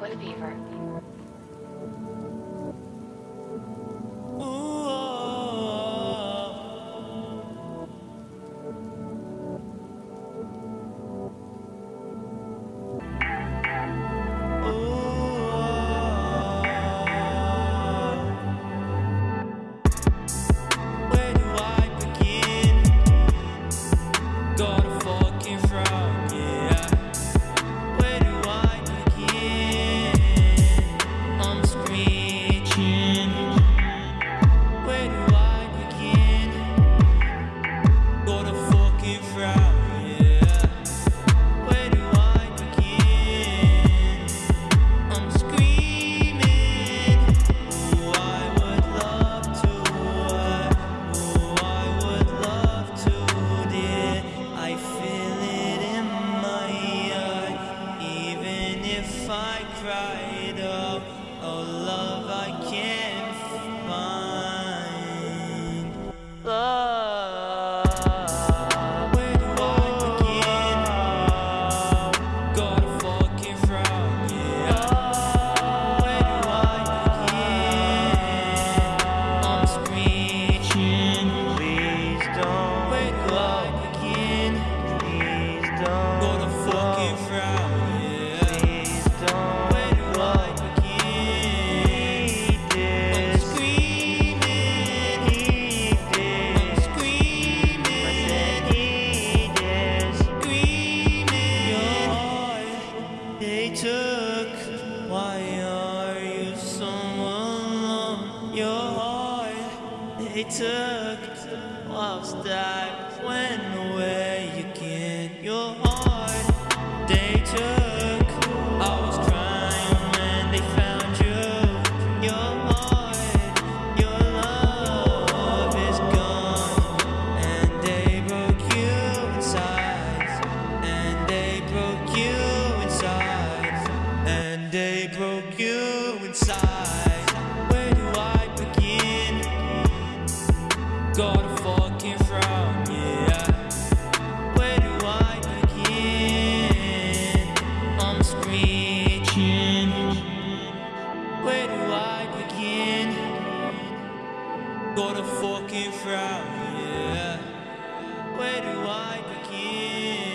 with fever. cry. they took. Why are you someone on your heart? They took whilst I when. Where do I begin? Where do I begin? Where do I begin? Fucking frown, yeah. Where do I begin?